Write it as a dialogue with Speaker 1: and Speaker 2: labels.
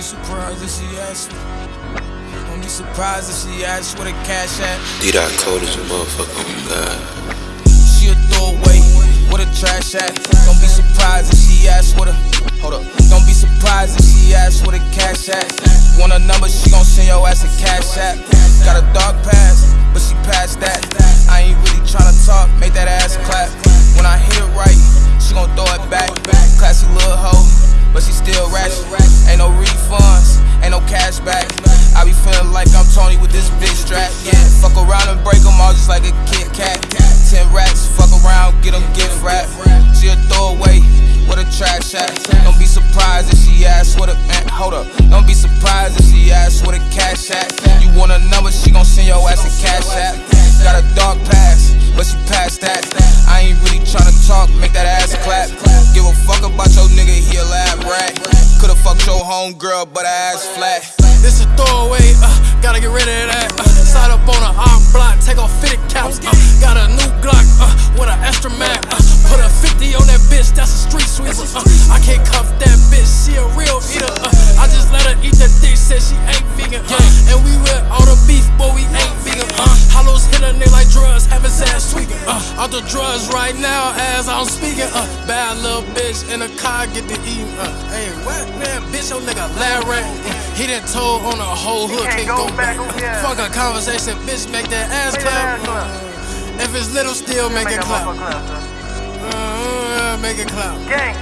Speaker 1: be surprised if she asks me. Don't be surprised if she asks where the cash at.
Speaker 2: D dot cold as a motherfucker, oh god.
Speaker 1: She a throwaway, where the trash at. Don't be surprised if she asks where the. Hold up. Don't be surprised if she asks where the cash at. Want a number, she gon' send your ass a cash app. Got a dark past, but she passed that. I ain't really tryna talk, make that ass clap. When I hit it right, she gon' throw it back. Classy little hoe, but she still ratchet. Ain't no refunds, ain't no cash back. I be feeling like I'm Tony with this big strap. Yeah, fuck around and break them all just like a Kit Kat. Ten racks, fuck around, get them gift wrap. She a throwaway, with a trash at. Don't be surprised if she asks what a man. Hold up. Don't be surprised if she asks what a cash at. You want a number, she gon' send your ass a cash app. Ass flat.
Speaker 3: This a throwaway, uh, gotta get rid of that. Uh, side up on a arm block, take off fitted caps. Uh, got a new Glock uh, with an extra mag. Uh, put a 50 on that bitch, that's a street sweeper. Uh, I can't cuff Uh, out the drugs right now as I'm speaking. Uh, bad little bitch in a car, get to eat. Uh, hey, what man, bitch, your nigga Larry. He done told on the whole hood, can't go back. Fuck a conversation, bitch, make that ass clap. Uh, if it's little, still make it clap. Uh, make it clap.
Speaker 4: Gang,